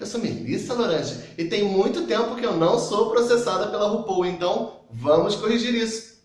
Eu sou Melissa Lorange e tem muito tempo que eu não sou processada pela RuPaul, então vamos corrigir isso.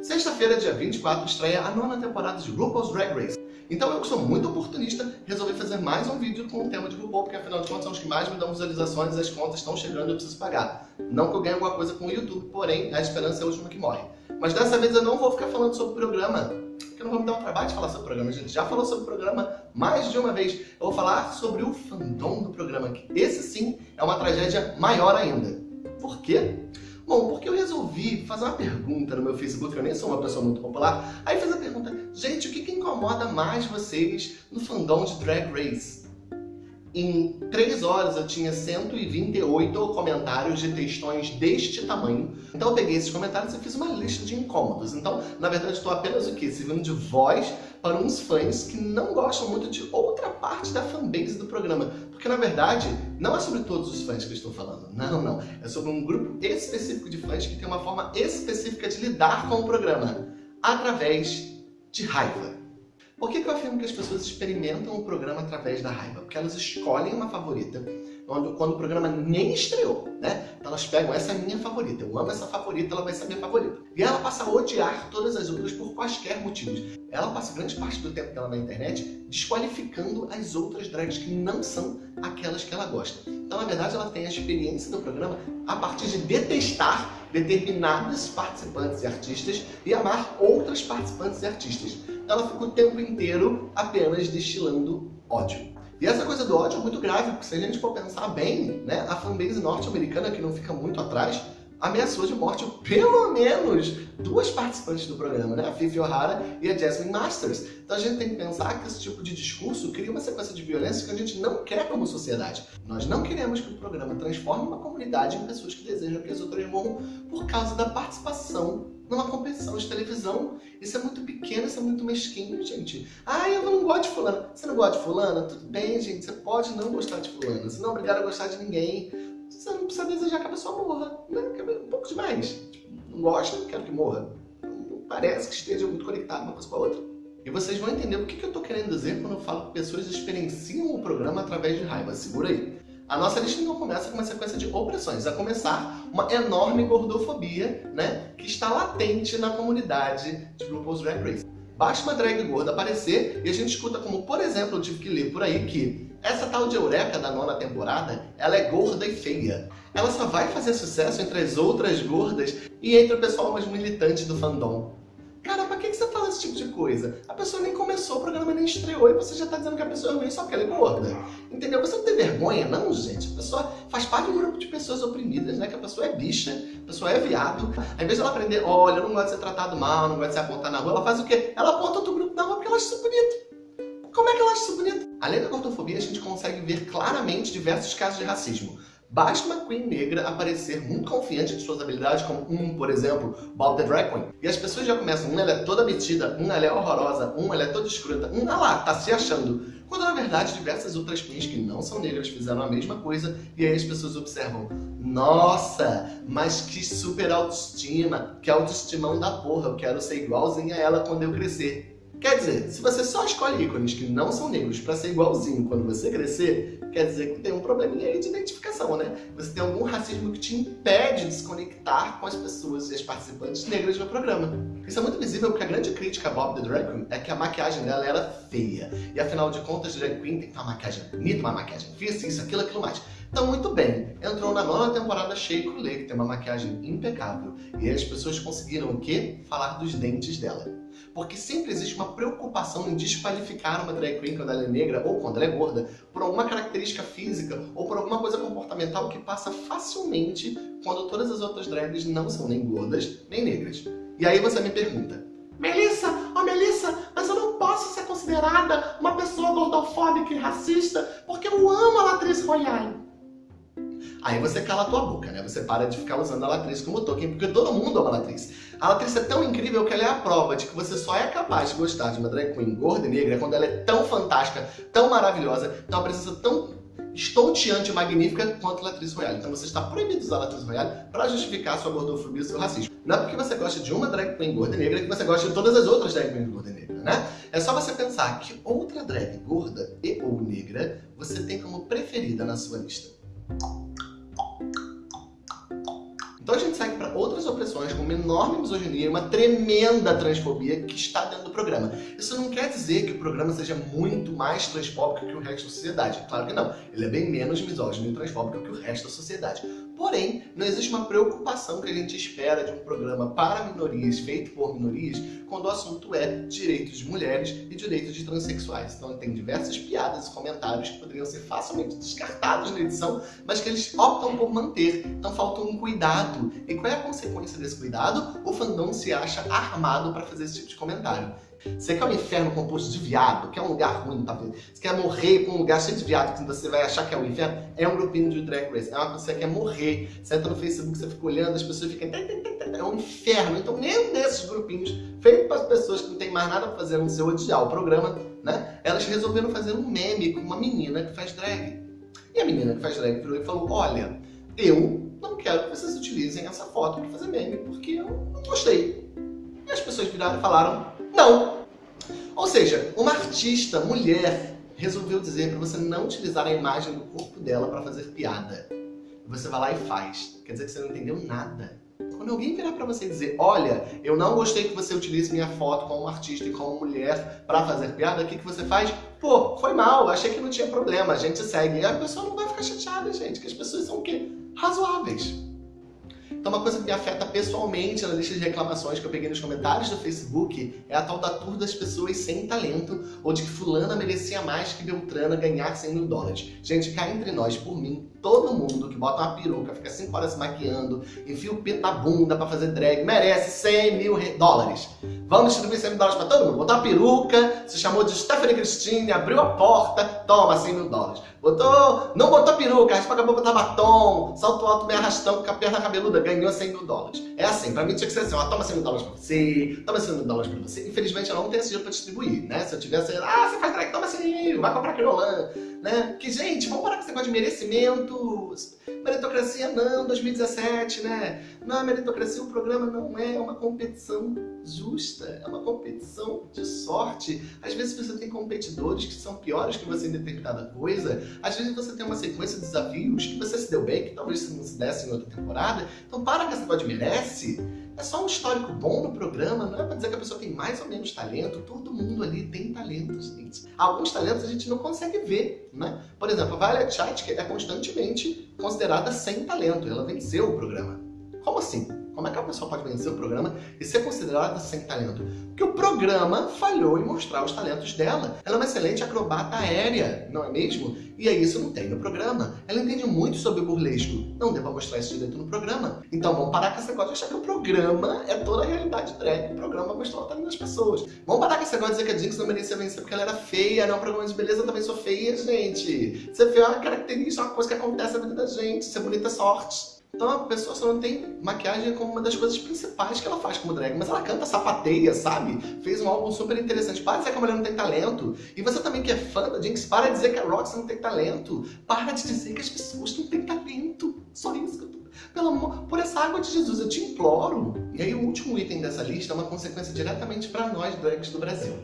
Sexta-feira, dia 24, estreia a nona temporada de RuPaul's Drag Race. Então eu, que sou muito oportunista, resolvi fazer mais um vídeo com o tema de RuPaul, porque afinal de contas são os que mais me dão visualizações, as contas estão chegando e eu preciso pagar. Não que eu ganhe alguma coisa com o YouTube, porém a esperança é a última que morre. Mas dessa vez eu não vou ficar falando sobre o programa, eu não vou me dar um trabalho de falar sobre o programa. A gente já falou sobre o programa mais de uma vez. Eu vou falar sobre o fandom do programa, que esse sim é uma tragédia maior ainda. Por quê? Bom, porque eu resolvi fazer uma pergunta no meu Facebook, eu nem sou uma pessoa muito popular, aí fiz a pergunta, gente, o que, que incomoda mais vocês no fandom de Drag Race? Em 3 horas eu tinha 128 comentários de textões deste tamanho. Então eu peguei esses comentários e fiz uma lista de incômodos. Então, na verdade, estou apenas o quê? Servindo de voz para uns fãs que não gostam muito de outra parte da fanbase do programa. Porque, na verdade, não é sobre todos os fãs que eu estou falando. Não, não. É sobre um grupo específico de fãs que tem uma forma específica de lidar com o programa. Através de raiva. Por que, que eu afirmo que as pessoas experimentam o programa através da raiva? Porque elas escolhem uma favorita quando, o programa nem estreou, né? Então elas pegam, essa é minha favorita, eu amo essa favorita, ela vai ser a minha favorita. E ela passa a odiar todas as outras por quaisquer motivos. Ela passa grande parte do tempo dela na internet desqualificando as outras drags que não são aquelas que ela gosta. Então, na verdade, ela tem a experiência do programa a partir de detestar determinados participantes e artistas e amar outras participantes e artistas ela fica o tempo inteiro apenas destilando ódio. E essa coisa do ódio é muito grave, porque se a gente for pensar bem, né, a fanbase norte-americana, que não fica muito atrás, ameaçou de morte pelo menos duas participantes do programa, né? a Fifi O'Hara e a Jasmine Masters. Então a gente tem que pensar que esse tipo de discurso cria uma sequência de violência que a gente não quer como sociedade. Nós não queremos que o programa transforme uma comunidade em pessoas que desejam que as outras morram por causa da participação numa competição de televisão. Isso é muito pequeno, isso é muito mesquinho, gente. Ah, eu não gosto de fulano. Você não gosta de fulana? Tudo bem, gente. Você pode não gostar de fulana. Você não é obrigado a gostar de ninguém. Você não precisa desejar que a pessoa morra. Né? É um pouco demais. Não gosta, não quero que morra. Não parece que esteja muito conectado uma coisa com a outra. E vocês vão entender o que eu estou querendo dizer quando eu falo que pessoas experienciam o programa através de raiva. Segura aí. A nossa lista então começa com uma sequência de opressões, a começar uma enorme gordofobia, né, que está latente na comunidade de RuPaul's Drag Race. Basta uma drag gorda aparecer e a gente escuta como, por exemplo, eu tive que ler por aí que essa tal de Eureka da nona temporada, ela é gorda e feia. Ela só vai fazer sucesso entre as outras gordas e entre o pessoal mais militante do fandom. Cara, pra que você fala esse tipo de coisa? A pessoa nem começou, o programa nem estreou e você já tá dizendo que a pessoa é ruim só porque ela é gorda. Entendeu? Você não tem vergonha, não, gente? A pessoa faz parte de um grupo de pessoas oprimidas, né? Que a pessoa é bicha, a pessoa é viado. Ao invés de ela aprender, olha, eu não gosto de ser tratado mal, não gosto de ser apontar na rua, ela faz o quê? Ela aponta outro grupo na rua porque ela acha isso bonito. Como é que ela acha isso bonito? Além da gordofobia, a gente consegue ver claramente diversos casos de racismo. Basta uma Queen negra aparecer muito confiante de suas habilidades, como um, por exemplo, Bob the Drag Queen. E as pessoas já começam, um, ela é toda metida, um, ela é horrorosa, um, ela é toda escrota, um, ah lá, tá se achando. Quando, na verdade, diversas outras queens que não são negras fizeram a mesma coisa, e aí as pessoas observam, nossa, mas que super autoestima, que autoestimão da porra, eu quero ser igualzinha a ela quando eu crescer. Quer dizer, se você só escolhe ícones que não são negros para ser igualzinho quando você crescer, quer dizer que tem um probleminha aí de identificação, né? Você tem algum racismo que te impede de se conectar com as pessoas e as participantes negras do programa. Isso é muito visível porque a grande crítica a Bob the Drag Queen é que a maquiagem dela era feia. E afinal de contas, drag queen tem que ter uma maquiagem bonita, uma maquiagem fixa, isso, aquilo, aquilo mais. Então, muito bem, entrou na nona temporada Shea Coulee, que tem uma maquiagem impecável. E as pessoas conseguiram o quê? Falar dos dentes dela. Porque sempre existe uma preocupação em desqualificar uma drag queen quando ela é negra ou quando ela é gorda por alguma característica física ou por alguma coisa comportamental que passa facilmente quando todas as outras drags não são nem gordas nem negras. E aí você me pergunta, Melissa, oh Melissa, mas eu não posso ser considerada uma pessoa gordofóbica e racista porque eu amo a Latrice Royale. Aí você cala a tua boca, né? Você para de ficar usando a Latriz como token, porque todo mundo ama a Latriz. A Latriz é tão incrível que ela é a prova de que você só é capaz de gostar de uma drag queen gorda e negra quando ela é tão fantástica, tão maravilhosa, tem uma presença tão estonteante e magnífica quanto Latriz Royale. Então você está proibido de usar Latriz Royale para justificar sua gordofobia e seu racismo. Não é porque você gosta de uma drag queen gorda e negra que você gosta de todas as outras drag queens gorda e negra, né? É só você pensar que outra drag gorda e ou negra você tem como preferida na sua lista. Então a gente segue para outras opressões com uma enorme misoginia e uma tremenda transfobia que está dentro do programa. Isso não quer dizer que o programa seja muito mais transfóbico que o resto da sociedade. Claro que não. Ele é bem menos misógino e transfóbico que o resto da sociedade. Porém, não existe uma preocupação que a gente espera de um programa para minorias, feito por minorias, quando o assunto é direitos de mulheres e direitos de transexuais. Então tem diversas piadas e comentários que poderiam ser facilmente descartados na edição, mas que eles optam por manter. Então falta um cuidado. E qual é a consequência desse cuidado? O fandom se acha armado para fazer esse tipo de comentário. Você quer um inferno composto de viado, quer um lugar ruim, tá? Você quer morrer com um lugar cheio de viado que você vai achar que é um inferno? É um grupinho de Drag Race. É uma coisa que você quer morrer. Você entra no Facebook, você fica olhando, as pessoas ficam... É um inferno. Então, nenhum desses grupinhos, feito para as pessoas que não tem mais nada para fazer no seu odiar o programa, né? Elas resolveram fazer um meme com uma menina que faz drag. E a menina que faz drag virou e falou, olha, eu não quero que vocês utilizem essa foto para fazer meme, porque eu não gostei. E as pessoas viraram e falaram, não. Ou seja, uma artista, mulher, resolveu dizer para você não utilizar a imagem do corpo dela para fazer piada. Você vai lá e faz. Quer dizer que você não entendeu nada. Quando alguém virar para você e dizer, olha, eu não gostei que você utilize minha foto como artista e como mulher para fazer piada, o que, que você faz? Pô, foi mal, achei que não tinha problema, a gente segue. E a pessoa não vai ficar chateada, gente, que as pessoas são o quê? Razoáveis. Então uma coisa que me afeta pessoalmente na lista de reclamações que eu peguei nos comentários do Facebook é a tal da tour das pessoas sem talento ou de que fulana merecia mais que Beltrana ganhar 100 mil dólares. Gente, cá entre nós, por mim, todo mundo que bota uma peruca, fica 5 horas se maquiando, enfia o pito na bunda pra fazer drag, merece 100 mil dólares. Vamos distribuir 100 mil dólares pra todo mundo. Botou uma peruca, se chamou de Stephanie Christine, abriu a porta, toma 100 mil dólares. Botou, não botou peruca, raspa a boca, botar batom, salto alto, meio arrastão, com a perna cabeluda, ganhou 100 mil dólares. É assim, pra mim tinha que ser assim, ó, toma 100 mil dólares pra você, toma 100 mil dólares pra você. Infelizmente eu não tenho esse dinheiro pra distribuir, né? Se eu tivesse, ah, você faz drag, toma 100 mil, vai comprar Quirolan, né? Que, gente, vamos parar com esse negócio de Meritocracia não, 2017, né? Não, é meritocracia, o programa não é uma competição justa, é uma competição de sorte. Às vezes você tem competidores que são piores que você em determinada coisa, às vezes você tem uma sequência de desafios que você se deu bem, que talvez você não se desse em outra temporada. Então para com esse negócio de merece. É só um histórico bom no programa, não é pra dizer que a pessoa tem mais ou menos talento. Todo mundo ali tem talento, gente. Alguns talentos a gente não consegue ver, né? Por exemplo, a Violet Chait é constantemente considerada sem talento. Ela venceu o programa. Como assim? Como é que a pessoa pode vencer o programa e ser considerada sem talento? Porque o programa falhou em mostrar os talentos dela. Ela é uma excelente acrobata aérea, não é mesmo? E aí isso não tem no programa. Ela entende muito sobre burlesco. Não deu pra mostrar isso direito no programa. Então vamos parar com esse negócio de achar que o programa é toda a realidade drag. O programa mostrou o talento das pessoas. Vamos parar com esse negócio de dizer que a Jinx não merecia vencer porque ela era feia. Não, programa de beleza também sou feia, gente. Ser feia é uma característica, é uma coisa que acontece na vida da gente. Ser bonita é sorte. Então a pessoa só não tem maquiagem como uma das coisas principais que ela faz como drag, mas ela canta sapateia, sabe? Fez um álbum super interessante. Para de dizer que a mulher não tem talento. E você também que é fã da Jinx, para de dizer que a Roxy não tem talento. Para de dizer que as pessoas não têm talento. Só isso que eu tô... Pelo amor, por essa água de Jesus, eu te imploro. E aí o último item dessa lista é uma consequência diretamente para nós drags do Brasil.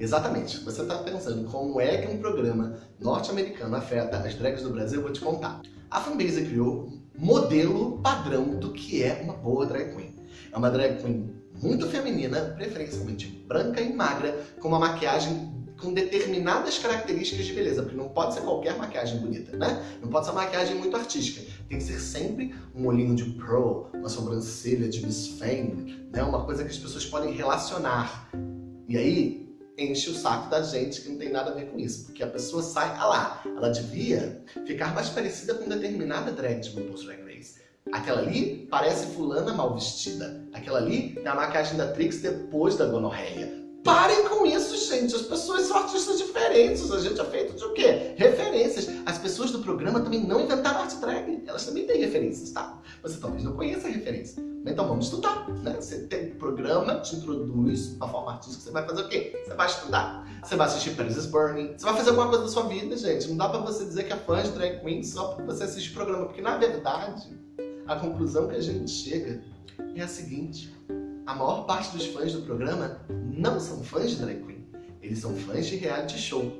Exatamente. Você está pensando como é que um programa norte-americano afeta as drags do Brasil? Eu vou te contar. A fanbase criou modelo padrão do que é uma boa drag queen. É uma drag queen muito feminina, preferencialmente branca e magra, com uma maquiagem com determinadas características de beleza, porque não pode ser qualquer maquiagem bonita, né? Não pode ser uma maquiagem muito artística. Tem que ser sempre um olhinho de pearl, uma sobrancelha de Miss né? Uma coisa que as pessoas podem relacionar. E aí, enche o saco da gente que não tem nada a ver com isso. Porque a pessoa sai, ah lá, ela devia ficar mais parecida com determinada drag de RuPaul's Drag Race. Aquela ali parece fulana mal vestida. Aquela ali é a maquiagem da Trix depois da gonorreia. Parem com isso, gente. As pessoas são artistas diferentes. A gente é feito de o quê? Referências. As pessoas do programa também não inventaram arte drag. Elas também têm referências, tá? Você talvez não conheça a referência. Então vamos estudar, né? Você tem programa, te introduz uma forma artística, você vai fazer o quê? Você vai estudar. Você vai assistir Paris is Burning. Você vai fazer alguma coisa da sua vida, gente. Não dá pra você dizer que é fã de drag queen só porque você assiste programa. Porque, na verdade, a conclusão que a gente chega é a seguinte. A maior parte dos fãs do programa não são fãs de drag queen. Eles são fãs de reality show.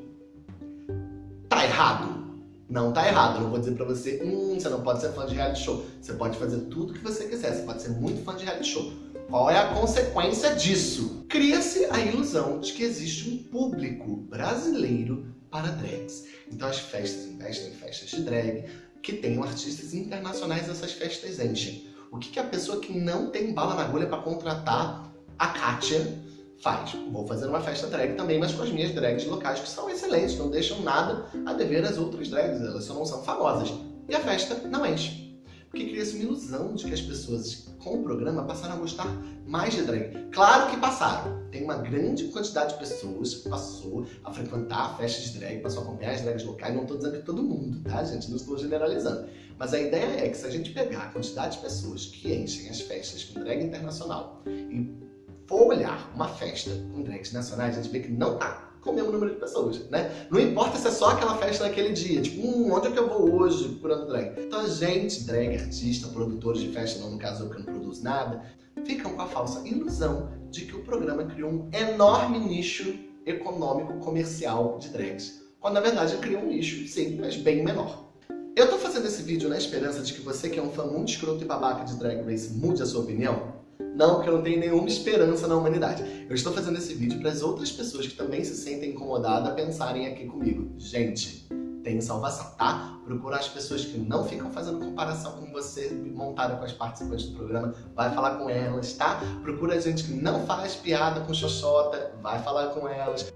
Tá errado? Não tá errado. Eu não vou dizer pra você, hum, você não pode ser fã de reality show. Você pode fazer tudo o que você quiser. Você pode ser muito fã de reality show. Qual é a consequência disso? Cria-se a ilusão de que existe um público brasileiro para drags. Então as festas investem em festas de drag, que tenham artistas internacionais, essas festas enchem. O que, que a pessoa que não tem bala na agulha para contratar a Kátia faz? Vou fazer uma festa drag também, mas com as minhas drags locais, que são excelentes, não deixam nada a dever às outras drags, elas só não são famosas. E a festa não enche. Porque cria-se uma ilusão de que as pessoas com o programa passaram a gostar mais de drag. Claro que passaram. Tem uma grande quantidade de pessoas que passou a frequentar festas de drag, passou a acompanhar as drags locais. Não estou dizendo que todo mundo, tá, gente? Não estou generalizando. Mas a ideia é que se a gente pegar a quantidade de pessoas que enchem as festas com drag internacional e for olhar uma festa com drags nacionais, a gente vê que não tá com o mesmo número de pessoas, né? Não importa se é só aquela festa naquele dia, tipo, hum, onde é que eu vou hoje procurando drag? Então a gente, drag, artista, produtores de festa, não no caso eu que não produzo nada, ficam com a falsa ilusão de que o programa criou um enorme nicho econômico comercial de drags. Quando na verdade criou um nicho, sim, mas bem menor. Eu tô fazendo esse vídeo na esperança de que você que é um fã muito escroto e babaca de Drag Race mude a sua opinião? Não, porque eu não tenho nenhuma esperança na humanidade. Eu estou fazendo esse vídeo para as outras pessoas que também se sentem incomodadas pensarem aqui comigo. Gente, tem salvação, tá? Procura as pessoas que não ficam fazendo comparação com você montada com as participantes do programa, vai falar com elas, tá? Procura gente que não faz piada com xoxota, vai falar com elas.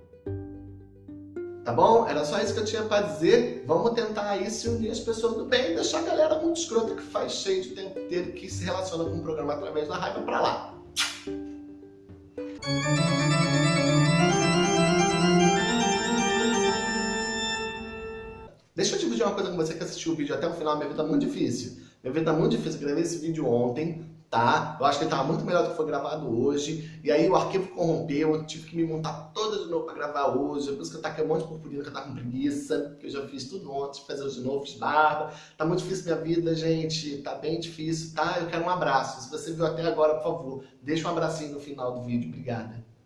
Tá bom? Era só isso que eu tinha pra dizer. Vamos tentar aí se unir as pessoas do bem e deixar a galera muito escrota que faz cheio de tempo inteiro que se relaciona com o programa através da raiva pra lá. Deixa eu dividir uma coisa com você que assistiu o vídeo até o final. Minha vida tá muito difícil. Minha vida tá muito difícil. Eu gravei esse vídeo ontem tá? Eu acho que ele tava muito melhor do que foi gravado hoje. E aí o arquivo corrompeu, eu tive que me montar toda de novo pra gravar hoje. Por isso que eu taquei um monte de purpurina que eu tava com preguiça, que eu já fiz tudo ontem, fazer de novo, fiz barba. Tá muito difícil minha vida, gente. Tá bem difícil, tá? Eu quero um abraço. Se você viu até agora, por favor, deixa um abracinho no final do vídeo. Obrigada.